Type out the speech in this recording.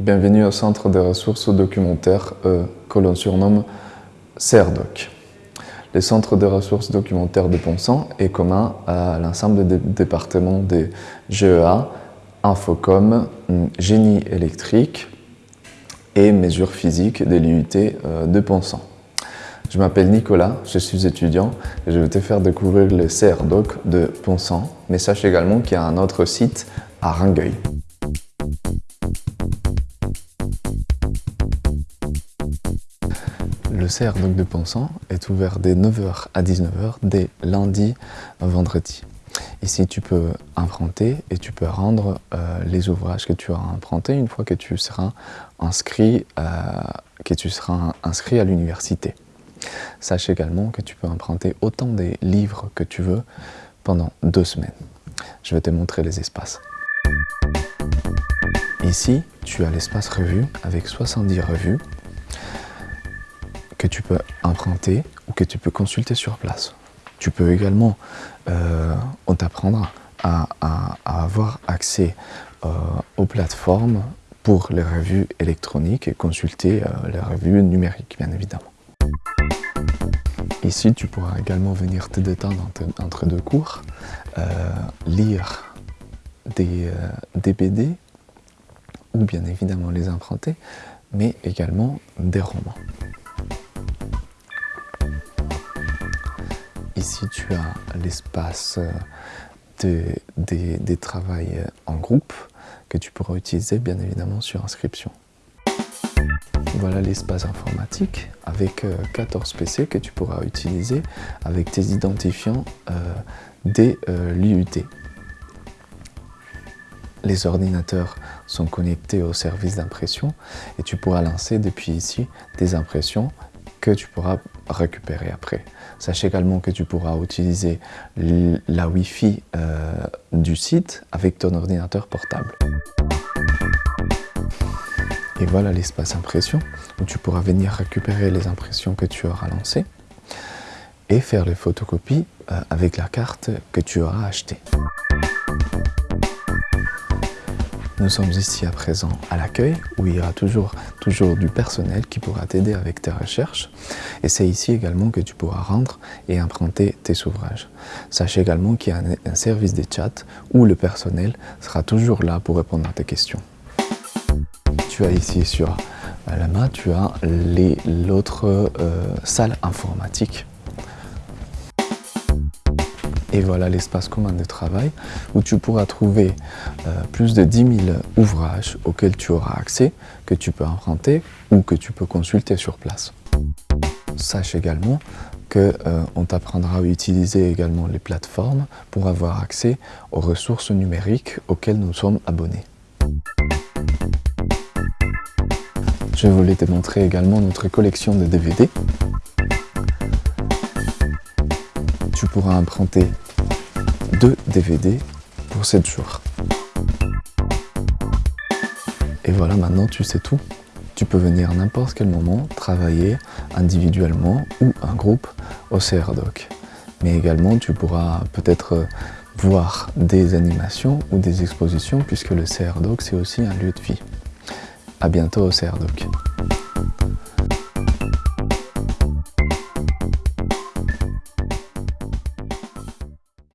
Bienvenue au Centre de ressources documentaires euh, que l'on surnomme CERDOC. Le Centre de ressources documentaires de Ponsant est commun à l'ensemble des départements des GEA, Infocom, Génie électrique et mesures physiques de l'IUT euh, de Ponsant. Je m'appelle Nicolas, je suis étudiant et je vais te faire découvrir le CRDOC de Ponsant, mais sache également qu'il y a un autre site à Rangueil. Le CRDOC de Ponsant est ouvert dès 9h à 19h, dès lundi vendredi. Ici, tu peux emprunter et tu peux rendre euh, les ouvrages que tu auras empruntés une fois que tu seras inscrit, euh, que tu seras inscrit à l'université. Sache également que tu peux emprunter autant des livres que tu veux pendant deux semaines. Je vais te montrer les espaces. Ici, tu as l'espace revue avec 70 revues que tu peux emprunter ou que tu peux consulter sur place. Tu peux également, euh, on t'apprendra à, avoir accès euh, aux plateformes pour les revues électroniques et consulter euh, les revues numériques, bien évidemment. Ici, tu pourras également venir te détendre entre, deux cours, euh, lire des, euh, BD, ou bien évidemment les emprunter, mais également des romans. Ici, tu as l'espace des, des travails en groupe que tu pourras utiliser bien évidemment sur inscription. Voilà l'espace informatique avec 14 euh, PC que tu pourras utiliser avec tes identifiants euh, dès euh, l'IUT. Les ordinateurs sont connectés au service d'impression et tu pourras lancer depuis ici des impressions que tu pourras récupérer après. Sache également que tu pourras utiliser la Wi-Fi du site avec ton ordinateur portable. Et voilà l'espace impression où tu pourras venir récupérer les impressions que tu auras lancées et faire les photocopies euh, avec la carte que tu auras achetée. Nous sommes ici à présent à l'accueil où il y aura toujours, toujours du personnel qui pourra t'aider avec tes recherches et c'est ici également que tu pourras rendre et emprunter tes ouvrages. Sache également qu'il y a un, service de chat où le personnel sera toujours là pour répondre à tes questions tu as ici sur la main, tu as l'autre euh, salle informatique. Et voilà l'espace commun de travail où tu pourras trouver euh, plus de 10 000 ouvrages auxquels tu auras accès, que tu peux emprunter ou que tu peux consulter sur place. Sache également qu'on euh, t'apprendra à utiliser également les plateformes pour avoir accès aux ressources numériques auxquelles nous sommes abonnés. Je voulais te montrer également notre collection de DVD. Tu pourras emprunter deux DVD pour 7 jours. Et voilà, maintenant tu sais tout. Tu peux venir à n'importe quel moment travailler individuellement ou en groupe au CRDOC. Mais également, tu pourras peut-être voir des animations ou des expositions puisque le CRDOC, c'est aussi un lieu de vie. A bientôt au CRDOC.